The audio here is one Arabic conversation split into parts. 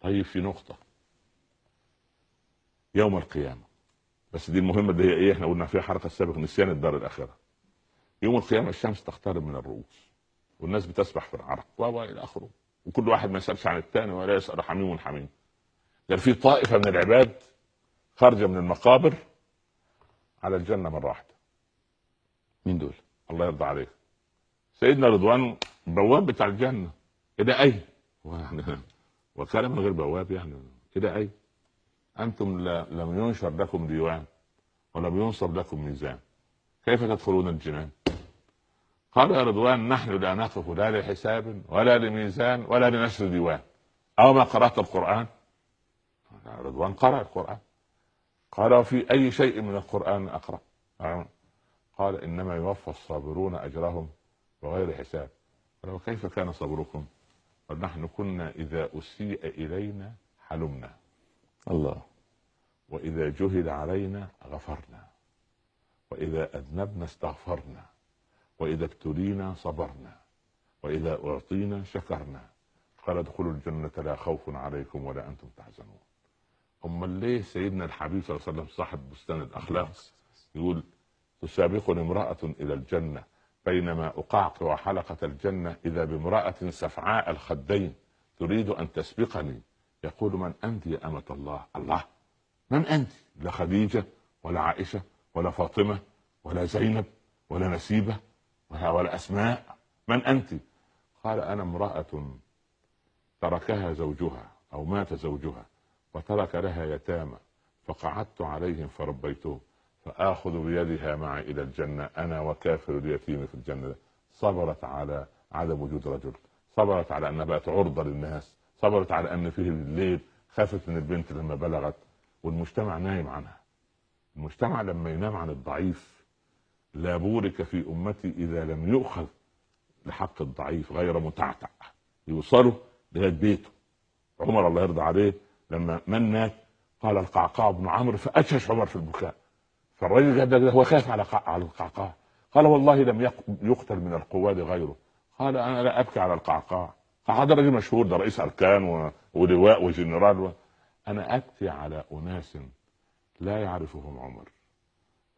طيب في نقطة. يوم القيامة. بس دي المهمة هي إيه؟ إحنا قلنا فيها حركة السابق نسيان الدار الآخرة. يوم القيامة الشمس تقترب من الرؤوس والناس بتسبح في العرق. و إلى آخره. وكل واحد ما يسألش عن الثاني ولا يسأل حميم حميم. قال في طائفة من العباد خارجة من المقابر على الجنة مرة واحدة. مين دول؟ الله يرضى عليك. سيدنا رضوان بواب بتاع الجنة. إلى أين؟ وكان من غير بواب يعني. إلى اين؟ أنتم لم ينشر لكم ديوان ولم ينصب لكم ميزان. كيف تدخلون الجنان؟ قال يا رضوان نحن لا نقف لا لحساب ولا لميزان ولا لنشر ديوان. أو ما قرأت القرآن؟ رضوان قرأ القرآن. قال وفي أي شيء من القرآن أقرأ؟ قال إنما يوفى الصابرون أجرهم بغير حساب. قال وكيف كان صبركم؟ نحن كنا إذا أسيء إلينا حلمنا. الله. وإذا جهل علينا غفرنا. وإذا أذنبنا استغفرنا. وإذا ابتلينا صبرنا. وإذا أعطينا شكرنا. قال ادخلوا الجنة لا خوف عليكم ولا أنتم تحزنون. أما ليه سيدنا الحبيب صلى الله عليه وسلم صاحب بستان الأخلاق يقول تسابقني امرأة إلى الجنة بينما أقعقع حلقة الجنة إذا بامرأة سفعاء الخدين تريد أن تسبقني. يقول من أنت يا أمة الله؟ الله. من أنت؟ لا خديجة ولا عائشة ولا فاطمة ولا زينب ولا نسيبة ولا أسماء. من أنت؟ قال أنا امرأة تركها زوجها أو مات زوجها وترك لها يتامى فقعدت عليهم فربيتهم. فآخذ بيدها معي إلى الجنة. أنا وكافر اليتيم في الجنة. صبرت على عدم وجود رجل. صبرت على أنها بقت عرضة للناس. صبرت على أن فيه الليل خافت من البنت لما بلغت. والمجتمع نايم عنها. المجتمع لما ينام عن الضعيف لا بورك في أمتي إذا لم يؤخذ لحق الضعيف غير متعتع. يوصلوا لغاية بيته. عمر الله يرضى عليه لما من مات قال القعقاع بن عمرو فاشهش عمر في البكاء. فالرجل هو خاف على على القعقاع. قال والله لم يقتل من القواد غيره. قال أنا لا أبكي على القعقاع. هذا رجل مشهور ده رئيس أركان ولواء وجنرال و... أنا أبكي على أناس لا يعرفهم عمر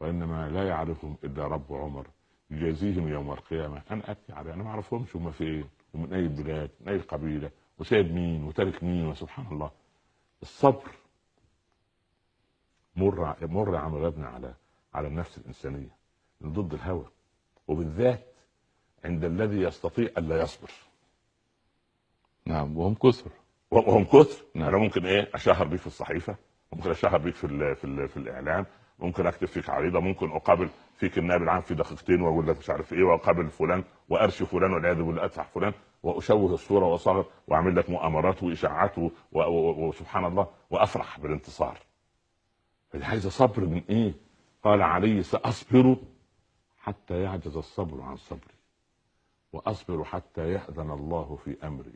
وإنما لا يعرفهم إلا رب عمر يجازيهم يوم القيامة. أنا أبكي على أنا ما أعرفهمش هم فين ومن أي بلاد من أي قبيلة وسايب مين وتارك مين وسبحان الله. الصبر مر مر عمل ابني على على النفس الإنسانية ضد الهوى وبالذات عند الذي يستطيع الا يصبر. نعم وهم كثر. وهم كثر. نعم. أنا ممكن إيه أشهر بيك في الصحيفة ممكن أشهر بيك في ال في, ال في الإعلام ممكن أكتب فيك عريضة ممكن أقابل فيك النائب العام في دقيقتين وأقول لك مش عارف إيه وأقابل فلان وأرشي فلان والعياذ بالله أدفع فلان وأشوه الصورة وأصغر وأعمل لك مؤامرات وإشاعات وسبحان الله وأفرح بالانتصار. فدي عايزه صبر من إيه؟ قال علي سأصبر حتى يعجز الصبر عن صبري. وأصبر حتى يأذن الله في أمري.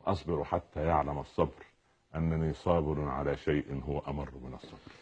وأصبر حتى يعلم الصبر أنني صابر على شيء هو أمر من الصبر.